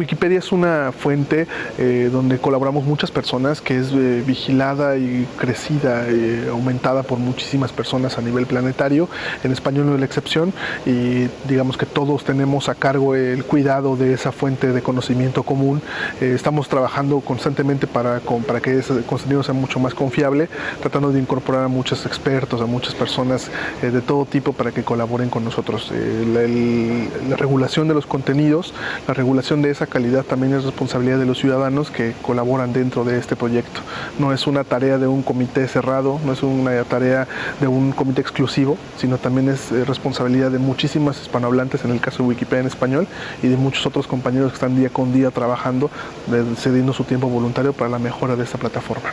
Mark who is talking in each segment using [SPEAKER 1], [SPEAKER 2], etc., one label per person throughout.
[SPEAKER 1] Wikipedia es una fuente eh, donde colaboramos muchas personas, que es eh, vigilada y crecida, y aumentada por muchísimas personas a nivel planetario. En español no es la excepción y digamos que todos tenemos a cargo el cuidado de esa fuente de conocimiento común. Eh, estamos trabajando constantemente para, para que ese contenido sea mucho más confiable, tratando de incorporar a muchos expertos, a muchas personas de todo tipo para que colaboren con nosotros. la regulación de los contenidos, la regulación de esa calidad también es responsabilidad de los ciudadanos que colaboran dentro de este proyecto. No es una tarea de un comité cerrado, no es una tarea de un comité exclusivo, sino también es eh, responsabilidad de muchísimas hispanohablantes, en el caso de Wikipedia en español, y de muchos otros compañeros que están día con día trabajando, cediendo su tiempo voluntario para la mejora de esta plataforma.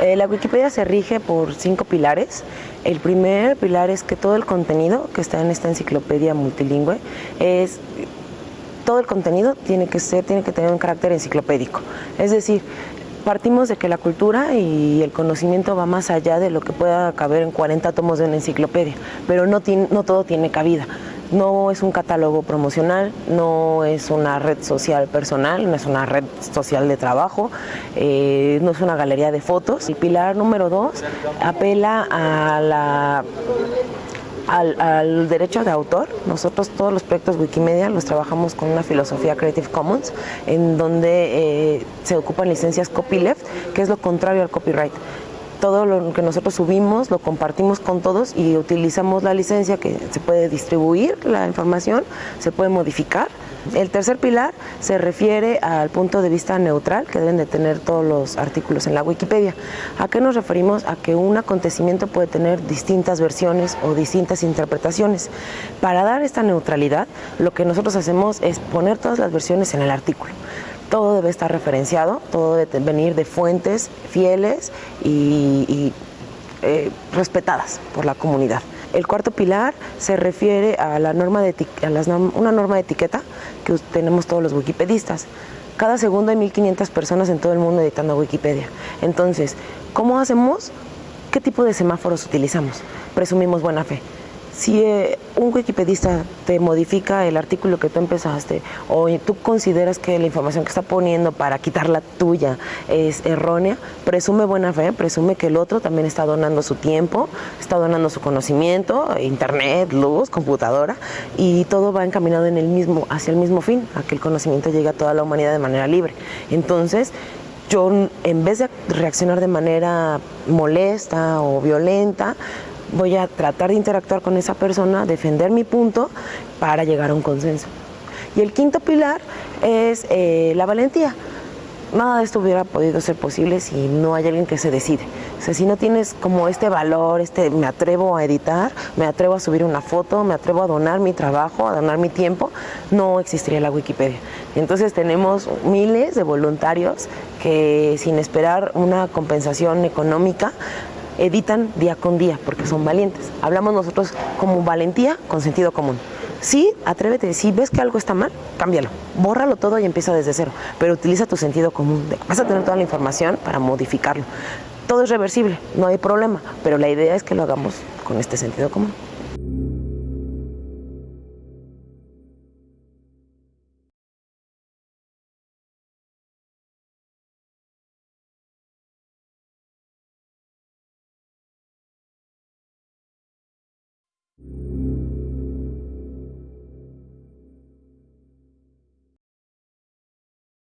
[SPEAKER 2] Eh, la Wikipedia se rige por cinco pilares. El primer pilar es que todo el contenido que está en esta enciclopedia multilingüe es todo el contenido tiene que ser, tiene que tener un carácter enciclopédico. Es decir, partimos de que la cultura y el conocimiento va más allá de lo que pueda caber en 40 tomos de una enciclopedia, pero no, no todo tiene cabida. No es un catálogo promocional, no es una red social personal, no es una red social de trabajo, eh, no es una galería de fotos. El pilar número dos apela a la al, derecho de autor. Nosotros todos los proyectos Wikimedia los trabajamos con una filosofía Creative Commons, en donde eh, se ocupan licencias copyleft, que es lo contrario al copyright todo lo que nosotros subimos lo compartimos con todos y utilizamos la licencia que se puede distribuir la información, se puede modificar el tercer pilar se refiere al punto de vista neutral que deben de tener todos los artículos en la Wikipedia. ¿A qué nos referimos? A que un acontecimiento puede tener distintas versiones o distintas interpretaciones. Para dar esta neutralidad, lo que nosotros hacemos es poner todas las versiones en el artículo todo debe estar referenciado, todo debe venir de fuentes fieles y, eh, respetadas por la comunidad. El cuarto pilar se refiere a, la norma de, una norma de etiqueta que tenemos todos los wikipedistas. Cada segundo hay 1.500 personas en todo el mundo editando Wikipedia. Entonces, ¿cómo hacemos? ¿Qué tipo de semáforos utilizamos? Presumimos buena fe. Si eh, un wikipedista te modifica el artículo que tú empezaste o tú consideras que la información que está poniendo para quitar la tuya es errónea, presume buena fe, presume que el otro también está donando su tiempo, está donando su conocimiento, internet, luz, computadora y todo va encaminado en el mismo, hacia el mismo fin, a que el conocimiento llegue a toda la humanidad de manera libre. Entonces, yo en vez de reaccionar de manera molesta o violenta, voy a tratar de interactuar con esa persona, defender mi punto para llegar a un consenso. Y el quinto pilar es eh, la valentía. Nada de esto hubiera podido ser posible si no hay alguien que se decide. O sea, si no tienes como este valor, este me atrevo a editar, me atrevo a subir una foto, me atrevo a donar mi trabajo, a donar mi tiempo, no existiría la Wikipedia. Entonces tenemos miles de voluntarios que sin esperar una compensación económica editan día con día porque son valientes. Hablamos nosotros como valentía con sentido común. Sí, atrévete, si ves que algo está mal, cámbialo, bórralo todo y empieza desde cero, pero utiliza tu sentido común. Vas a tener toda la información para modificarlo. Todo es reversible, no hay problema, pero la idea es que lo hagamos con este sentido común.